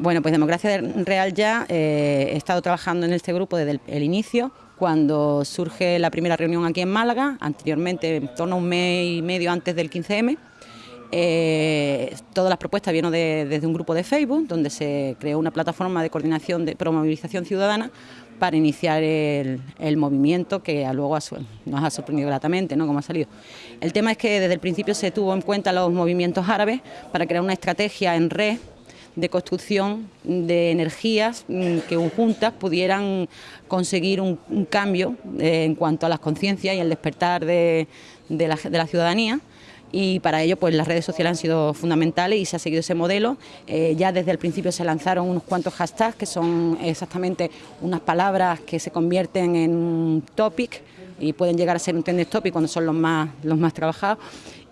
Bueno, pues Democracia Real ya eh, he estado trabajando en este grupo desde el, inicio, cuando surge la primera reunión aquí en Málaga, anteriormente, en torno a un mes y medio antes del 15M. Eh, todas las propuestas vienen desde un grupo de Facebook, donde se creó una plataforma de coordinación de promovilización ciudadana para iniciar el, movimiento que luego nos ha sorprendido gratamente, ¿no? Como ha salido. El tema es que desde el principio se tuvo en cuenta los movimientos árabes para crear una estrategia en red de construcción de energías mm, que juntas pudieran conseguir un, cambio eh, en cuanto a las conciencias y el despertar de, la, ciudadanía y para ello pues las redes sociales han sido fundamentales y se ha seguido ese modelo. Eh, ya desde el principio se lanzaron unos cuantos hashtags que son exactamente unas palabras que se convierten en un topic y pueden llegar a ser un trending topic cuando son los más, los más trabajados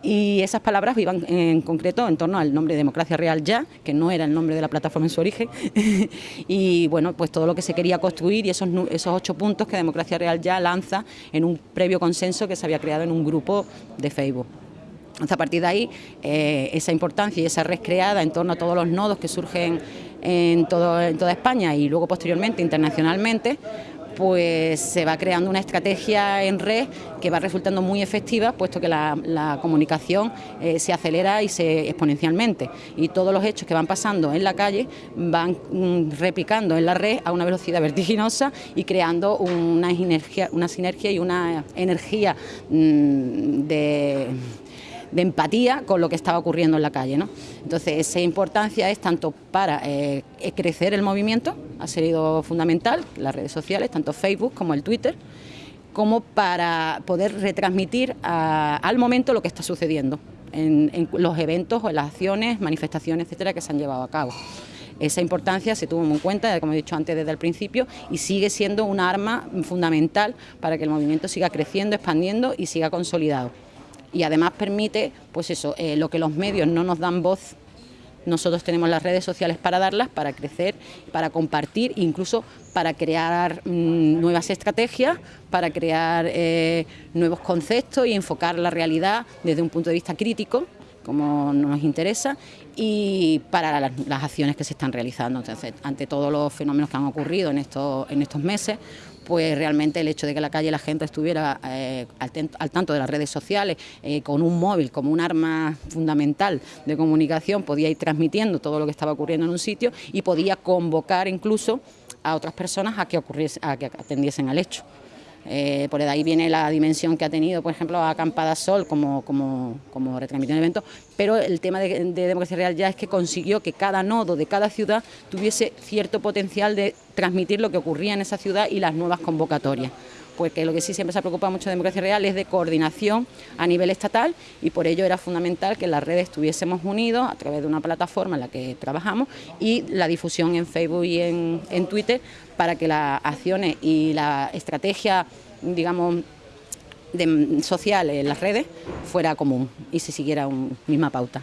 y esas palabras iban en concreto en torno al nombre Democracia Real Ya, que no era el nombre de la plataforma en su origen, y bueno, pues todo lo que se quería construir y esos, esos ocho puntos que Democracia Real Ya lanza en un previo consenso que se había creado en un grupo de Facebook. a partir de ahí, eh, esa importancia y esa red creada en torno a todos los nodos que surgen en, todo, en toda España y luego posteriormente internacionalmente, pues se va creando una estrategia en red que va resultando muy efectiva, puesto que la, comunicación eh, se acelera y se exponencialmente. Y todos los hechos que van pasando en la calle van mm, replicando en la red a una velocidad vertiginosa y creando una sinergia, una sinergia y una energía mm, de de empatía con lo que estaba ocurriendo en la calle. ¿no? Entonces, esa importancia es tanto para eh, crecer el movimiento, ha sido fundamental, las redes sociales, tanto Facebook como el Twitter, como para poder retransmitir al momento lo que está sucediendo en, los eventos o en las acciones, manifestaciones, etcétera, que se han llevado a cabo. Esa importancia se tuvo en cuenta, como he dicho antes desde el principio, y sigue siendo un arma fundamental para que el movimiento siga creciendo, expandiendo y siga consolidado y además permite, pues eso, eh, lo que los medios no nos dan voz, nosotros tenemos las redes sociales para darlas, para crecer, para compartir, incluso para crear mm, nuevas estrategias, para crear eh, nuevos conceptos y enfocar la realidad desde un punto de vista crítico, como nos interesa, y para las, acciones que se están realizando. Entonces, ante todos los fenómenos que han ocurrido en estos, meses, pues realmente el hecho de que la calle la gente estuviera eh, al, tanto de las redes sociales, eh, con un móvil como un arma fundamental de comunicación, podía ir transmitiendo todo lo que estaba ocurriendo en un sitio y podía convocar incluso a otras personas a que atendiesen al hecho. Eh, por ahí viene la dimensión que ha tenido, por ejemplo, Acampada Sol como, como, como retransmisión de evento, pero el tema de, Democracia Real ya es que consiguió que cada nodo de cada ciudad tuviese cierto potencial de transmitir lo que ocurría en esa ciudad y las nuevas convocatorias porque lo que sí siempre se ha preocupado mucho de Democracia Real es de coordinación a nivel estatal y por ello era fundamental que en las redes estuviésemos unidos a través de una plataforma en la que trabajamos y la difusión en Facebook y en, Twitter para que las acciones y la estrategia, digamos, de, social en las redes fuera común y se siguiera una misma pauta.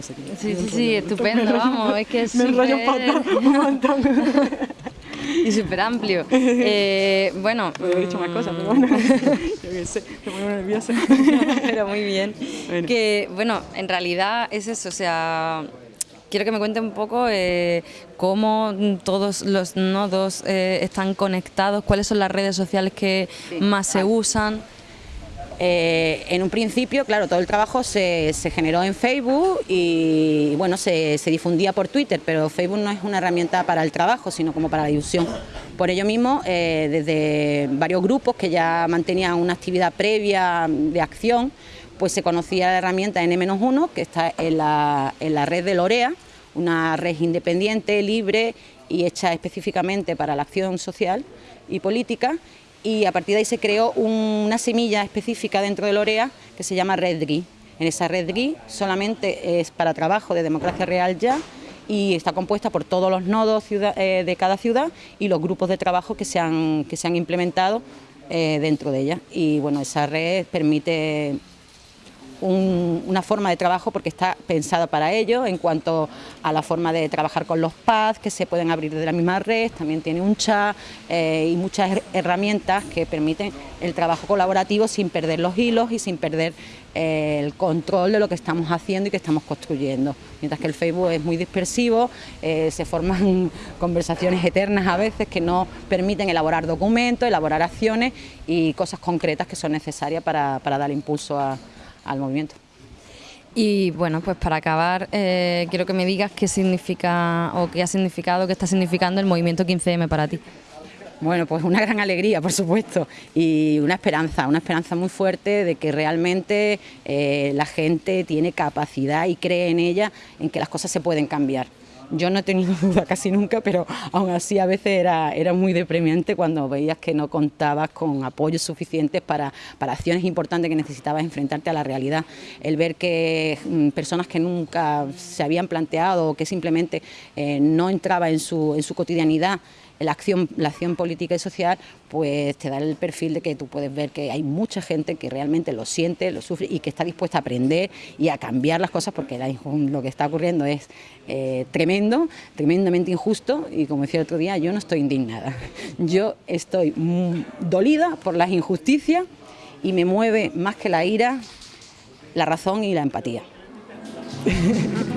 sí, sí, sí, estupendo, vamos, es que es Me un montón. y súper amplio. Eh, bueno... he dicho más cosas, pero bueno, yo qué sé, me pongo nerviosa. pero muy bien. Que, bueno, en realidad es eso, o sea... Quiero que me cuente un poco eh, cómo todos los nodos eh, están conectados, cuáles son las redes sociales que más se usan. Eh, en un principio, claro, todo el trabajo se, generó en Facebook y bueno, se, difundía por Twitter, pero Facebook no es una herramienta para el trabajo, sino como para la difusión. Por ello mismo, eh, desde varios grupos que ya mantenían una actividad previa de acción, pues se conocía la herramienta N-1, que está en la, en la red de Lorea, una red independiente, libre y hecha específicamente para la acción social y política y a partir de ahí se creó una semilla específica dentro de Lorea que se llama Red GRI. En esa Red GRI solamente es para trabajo de democracia real ya y está compuesta por todos los nodos eh, de cada ciudad y los grupos de trabajo que se han, que se han implementado eh, dentro de ella. Y bueno, esa red permite una forma de trabajo porque está pensada para ello en cuanto a la forma de trabajar con los pads que se pueden abrir de la misma red, también tiene un chat eh, y muchas herramientas que permiten el trabajo colaborativo sin perder los hilos y sin perder eh, el control de lo que estamos haciendo y que estamos construyendo. Mientras que el Facebook es muy dispersivo, eh, se forman conversaciones eternas a veces que no permiten elaborar documentos, elaborar acciones y cosas concretas que son necesarias para, para dar impulso a al movimiento. Y bueno, pues para acabar, eh, quiero que me digas qué significa o qué ha significado, qué está significando el movimiento 15M para ti. Bueno, pues una gran alegría, por supuesto, y una esperanza, una esperanza muy fuerte de que realmente eh, la gente tiene capacidad y cree en ella, en que las cosas se pueden cambiar. Yo no he tenido duda casi nunca, pero aún así a veces era, era muy deprimente cuando veías que no contabas con apoyos suficientes para, para acciones importantes que necesitabas enfrentarte a la realidad. El ver que mm, personas que nunca se habían planteado o que simplemente eh, no entraba en su, en su cotidianidad la acción, la acción política y social, pues te da el perfil de que tú puedes ver que hay mucha gente que realmente lo siente, lo sufre y que está dispuesta a aprender y a cambiar las cosas porque lo que está ocurriendo es eh, tremendo, tremendamente injusto y como decía el otro día, yo no estoy indignada, yo estoy dolida por las injusticias y me mueve más que la ira, la razón y la empatía.